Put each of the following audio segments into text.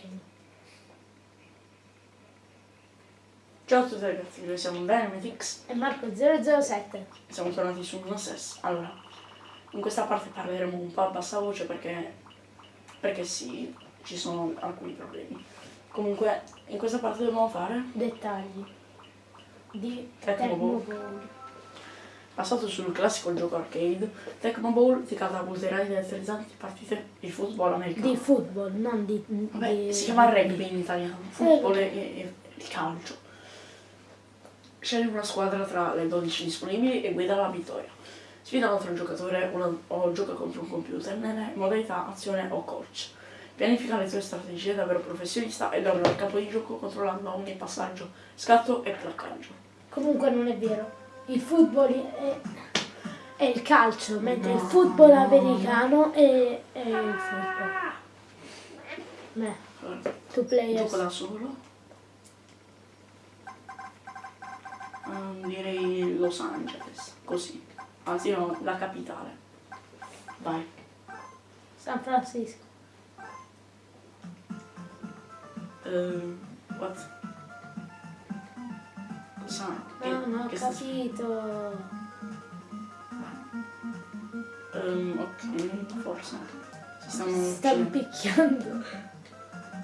macchina. Ciao a tutti ragazzi, noi siamo Dynamitix E Marco 007. e siamo tornati su Gnosis. Allora, in questa parte parleremo un po' a bassa voce perché, perché sì, ci sono alcuni problemi. Comunque, in questa parte dobbiamo fare Dettagli. Di Tecmo Passato sul classico gioco arcade, Tecmo Bowl ti catapulterà in interessanti partite di football americano. Di football, non di... Vabbè, di- si chiama rugby in italiano, football e, e- e calcio. Scegli una squadra tra le 12 disponibili e guida alla vittoria. Sfida un altro giocatore una- o gioca contro un computer nelle modalità azione o coach. Pianifica le tue strategie da vero professionista e domina il campo di gioco controllando ogni passaggio, scatto e placcaggio. Comunque non è vero. Il football è, è il calcio, mentre il No. football americano è, è il football. Beh, two players. Gioco da solo. Ehm, direi Los Angeles, così. Anzi no, la capitale. Vai. San Francisco. Ehm, what? Cosa? Che, No, non ho capito. Ehm, ok, forse. Si stanno stanno picchiando.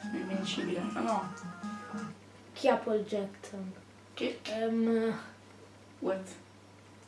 Sono invincibile. Ah no. Chi ha Paul Jackson? Che? Ehm, What?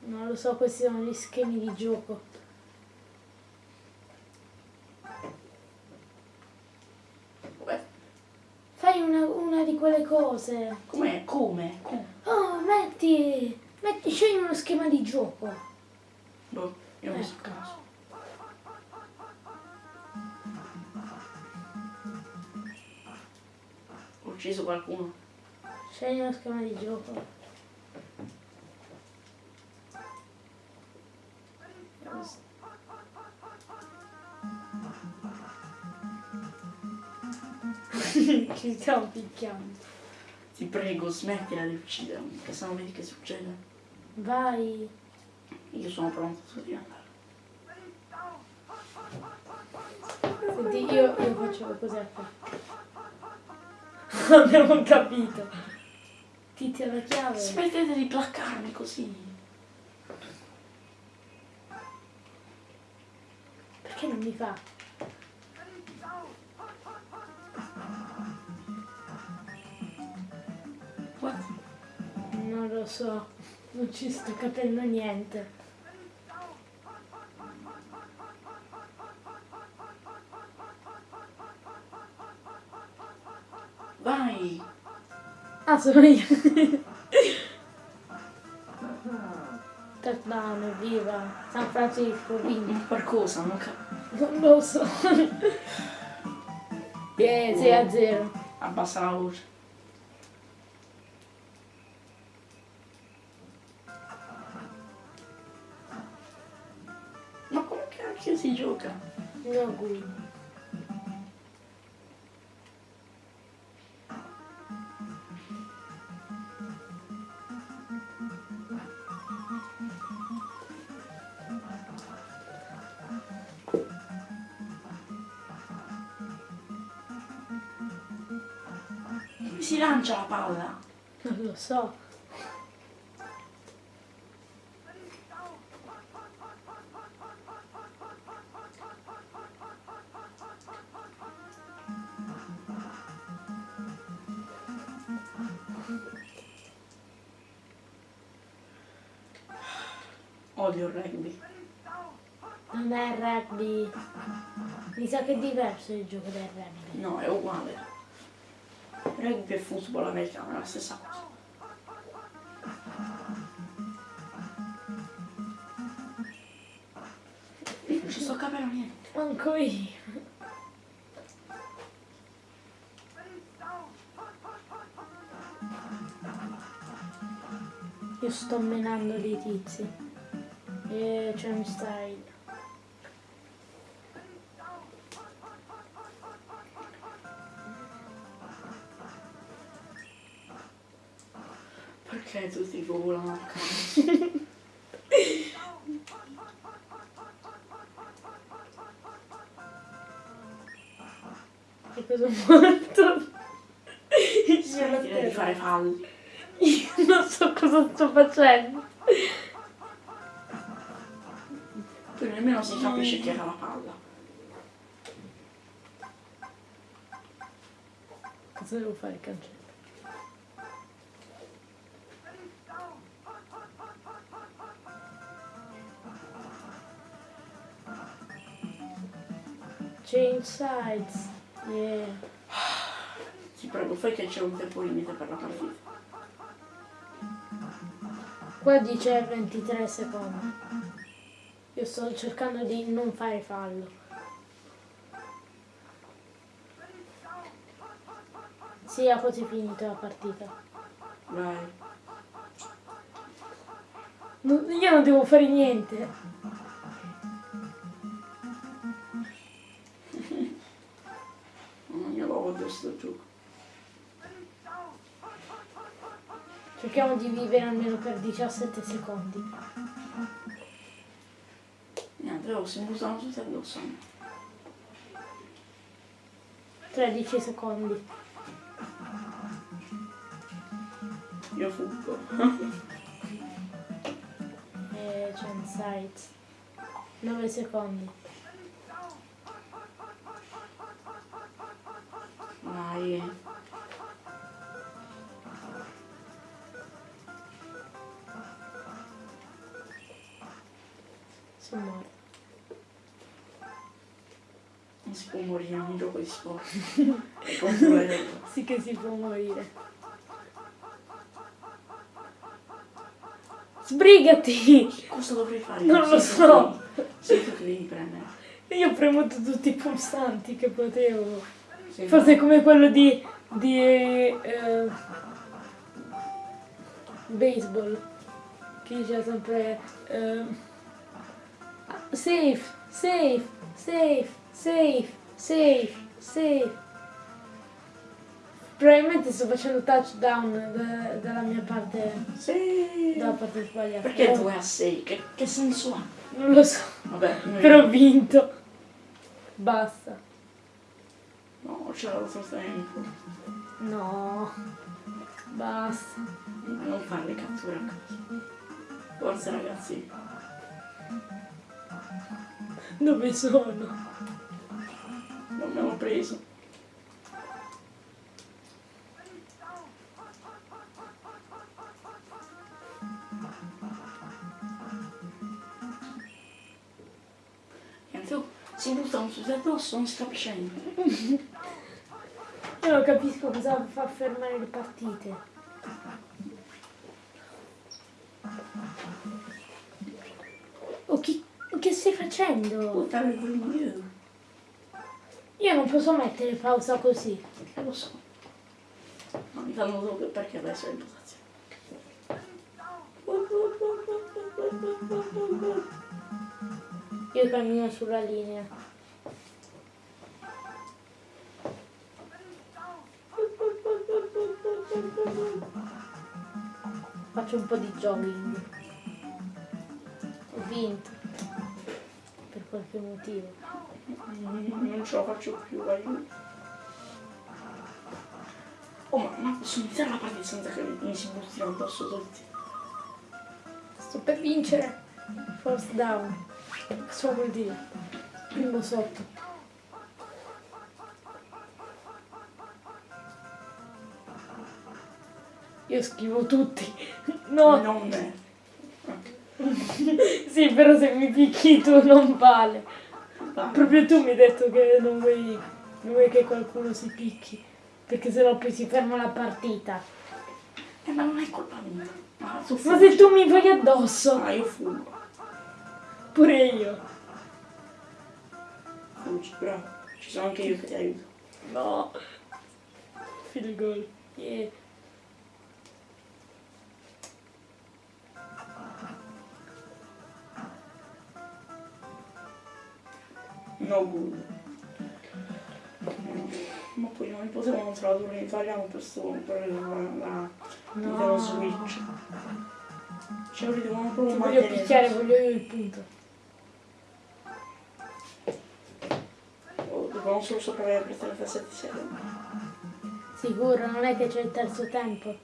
non lo so, questi sono gli schemi di gioco. What? Fai una, una di quelle cose. Come? Come? Oh, metti, metti, scegli uno schema di gioco. Boh, io non so Ecco. caso. Ho ucciso qualcuno. Scegli uno schema di gioco. Stiamo picchiando. Ti prego, smettila di uccidermi, che se no vedi che succede. Vai. Io sono pronto devi andare. Senti, io, io faccio così a te. Abbiamo capito. Ti tira la chiave. Smettete di placcarmi così. Perché non mi fa? Non lo so. Non ci sto capendo niente. Vai! Ah, sono io. Touchdown, evviva. San Francisco, vinto. Per cosa? Non Non lo so. Yeah, 6 a 0. Abbassa la voce. No good. Si lancia la palla? Non lo so. Odio il rugby. Non è rugby. Mi sa che è diverso il gioco del rugby. No, è uguale. Rugby e football americano è la stessa cosa. Non ci sto capendo niente. Manco io. Io sto menando dei tizi. E cioè mi stai. Perché tutti volano a caso? Che cosa ho morto? Smettila di fare falli. Io non so cosa sto facendo. Poi nemmeno si capisce chi era la palla. Cosa devo fare il cancello? Change sides. Yeah. Ti prego, fai che c'è un tempo limite per la partita. Qua dice 23 secondi. Io sto cercando di non fare fallo. Sì, ha quasi finito la partita. Vai. Non- io non devo fare niente. Mm, Io lo odio sto gioco. Cerchiamo di vivere almeno per 17 secondi. Oh, si buttano tutti addosso. 13 secondi. Io fuggo. E c'è un site. 9 secondi. Vai. Sono morto. Non si può morire in un gioco di sport. Sì che si può morire. Sbrigati! Cosa dovrei fare? Non lo so. Sei tu che devi premere. Io ho premuto tutti i pulsanti che potevo. Sei Forse come quello di, di eh, baseball. Che dice sempre eh, safe, safe, safe, safe, safe, safe. Probabilmente sto facendo touchdown da- dalla mia parte, Sì. dalla parte sbagliata. Perché Oh, 2 a 6? Che, che senso ha? Non lo so, Vabbè, però ho vinto. Basta. No, c'è l'altro tempo. No, basta. Non fare le catture a caso. Forza ragazzi. Dove sono? Non me l'ho preso. Oh, si buttano tutti addosso, non si capisce niente. Io non capisco cosa fa fermare le partite. Oh, chi, che stai facendo? Buttare giù io. Io non posso mettere pausa così. Eh, lo so. Ma mi fanno dopo perché adesso è in posizione. Io cammino sulla linea. Faccio un po' di jogging. Ho vinto. Per qualche motivo. Non ce la faccio più, aiuto. Oh, ma, ma posso iniziare la partita senza che mi si buttino addosso tutti? Sto per vincere. First down. Cosa vuol dire? Primo sotto. Io schivo tutti. No. Non me. Sì, però se mi picchi tu non vale. Vai. Proprio tu mi hai detto che non vuoi, non vuoi che qualcuno si picchi. Perché sennò poi si ferma la partita. Eh, ma non è colpa mia. Ma Ma se tu mi vai addosso, Ah, io fuggo. pure io. Fuggi, bravo. Ci sono anche io che ti aiuto. No. Field goal. Yeah. No good. Ma poi non li potevano tradurre in italiano per, sto, per la, la Nintendo Switch. Cioè, li devono Ti proprio voglio mantenere. picchiare, voglio io il punto. Oh, dobbiamo solo sopravvivere per 37 secondi. Sicuro, non è che c'è il terzo tempo.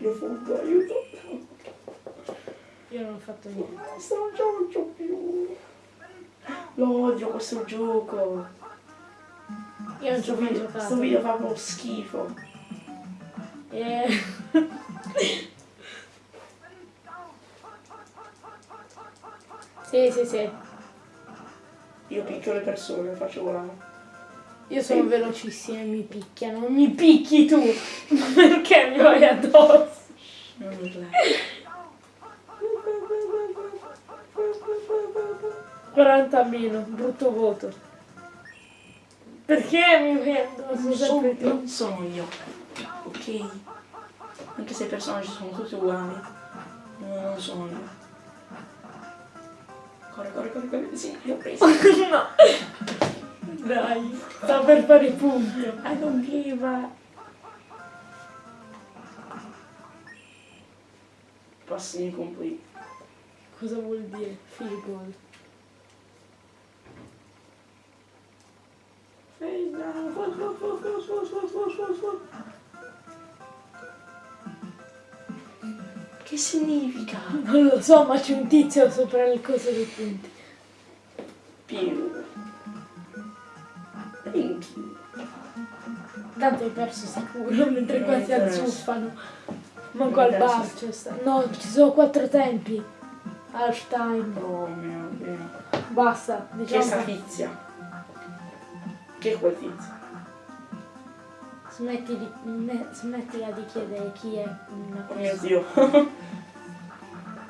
Io fuggo, aiuto. Io non ho fatto niente. Basta, non ce la faccio più. Lo odio questo gioco. Io non ci ho mai giocato. questo video fa proprio schifo. Eh, Sì, sì, sì. Io picchio le persone, faccio volare. Io sono velocissima e mi picchiano. Mi picchi tu! Perché mi vai addosso? Non urlare. 40 meno, brutto voto. Perché mi vai addosso Non sono, non sono io. Ok? Anche se i personaggi sono tutti uguali. No, non sono io. Corre, corre, corre, corre. Sì, li ho presi. no. Dai, sta per fare il punto. I don't give a... Passi incompleti. Cosa vuol dire? Field goal. Face down. Fuck. Che significa? Non lo so, ma c'è un tizio sopra le cose dei punti. Pieno. Tanto hai perso sicuro, mentre Non qua si azzuffano. Manco Non al bar sta. No, ci sono quattro tempi. Half time. Oh mio Dio. Basta, diciamo. sta tizia? Chi è quel tizio? Smetti di, me- smettila di chiedere chi è una Oh mio persona. Dio.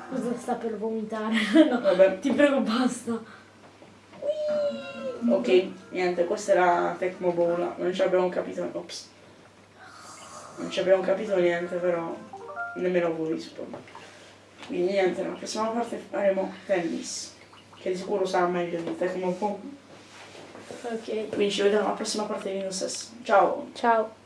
Cosa sta per vomitare? no, Vabbè. ti prego, basta. Ok, niente, questa era Tecmo Bola. Non ci abbiamo capito. Ops. Non ci abbiamo capito niente, però nemmeno voi suppongo. Quindi niente, nella prossima parte faremo tennis. Che di sicuro sarà meglio di Tecmo Bola. Ok, Quindi ci vediamo alla prossima parte di News. Ciao! ciao.